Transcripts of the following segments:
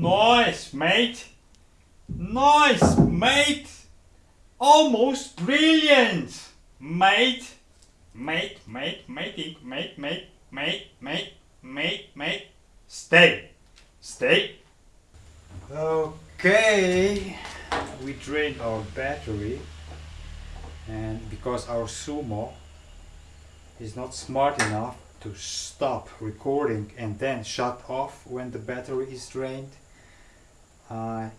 Nice, mate. Nice, mate. Almost brilliant, mate. Mate, mate, mating, mate, mate, mate, mate, mate, mate. Stay. Stay. Okay. We drained our battery. And because our Sumo is not smart enough to stop recording and then shut off when the battery is drained, I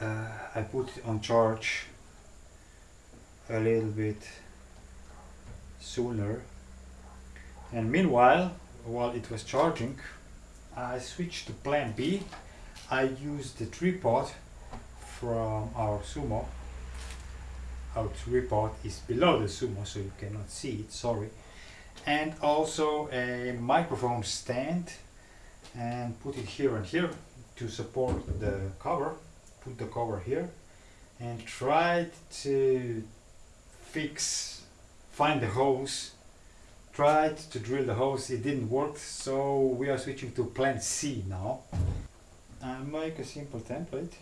uh, I put it on charge a little bit sooner. And meanwhile while it was charging I switched to plan B. I used the tripod from our Sumo. Our tripod is below the Sumo so you cannot see it sorry. And also a microphone stand and put it here and here to support the cover put the cover here and tried to fix find the hose. Tried to drill the hose it didn't work so we are switching to plan C now. I make a simple template.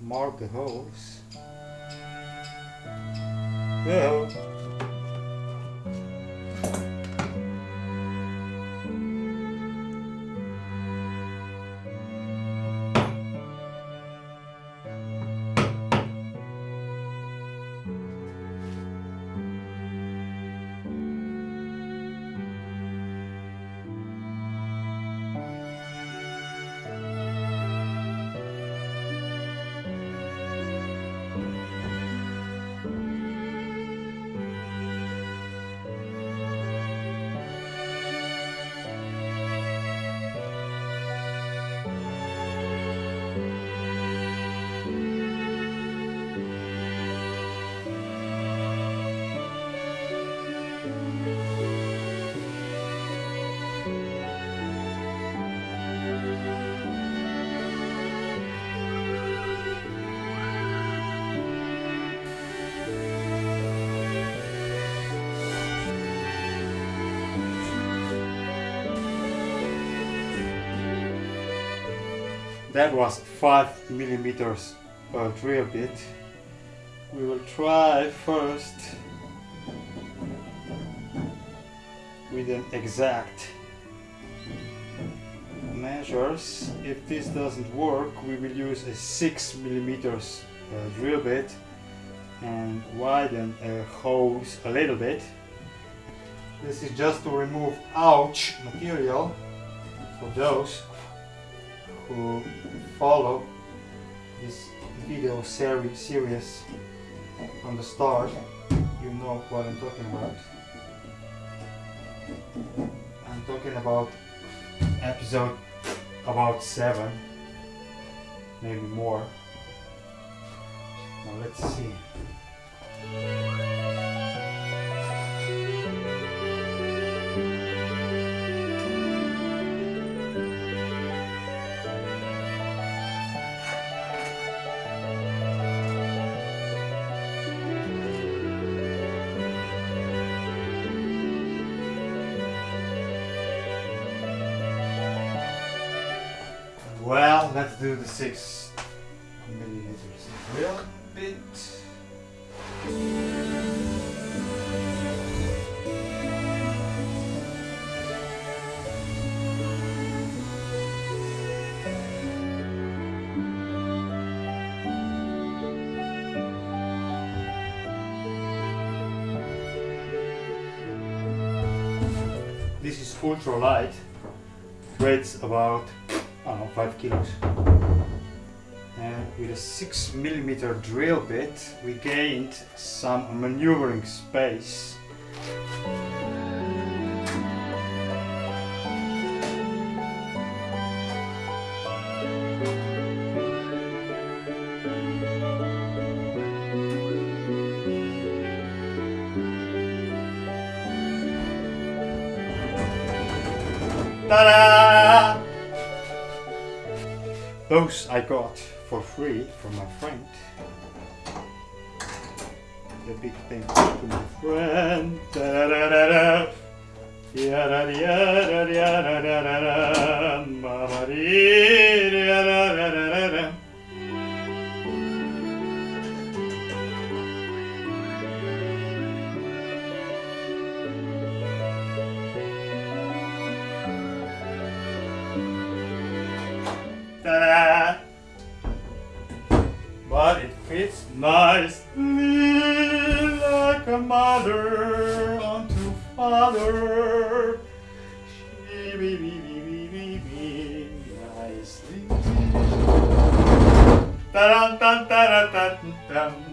Mark the hose yeah. That was 5 millimeters uh, drill bit. We will try first with an exact measures. If this doesn't work we will use a 6 millimeters uh, drill bit and widen a hose a little bit. This is just to remove ouch material for those who follow this video series series from the start you know what I'm talking about. I'm talking about episode about 7 maybe more. Now let's see let's do the six millimeters drill bit. This is ultra light, weighs about know, 5 kilos. And with a 6 millimeter drill bit, we gained some maneuvering space. Ta-da! Those I got for free from my friend. The big thank to my friend. Da da da da. Yada a mother unto father. She be be be be be be nicely. Ta-dum-dum-ta-da-dum-dum.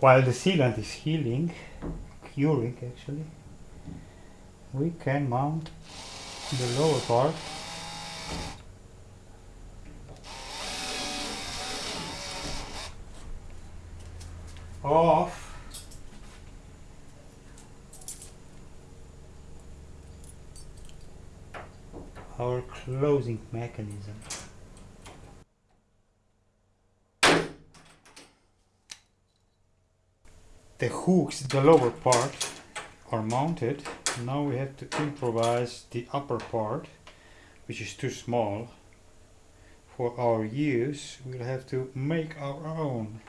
While the sealant is healing, curing actually, we can mount the lower part of our closing mechanism. The hooks, the lower part, are mounted. Now we have to improvise the upper part, which is too small. For our use, we'll have to make our own.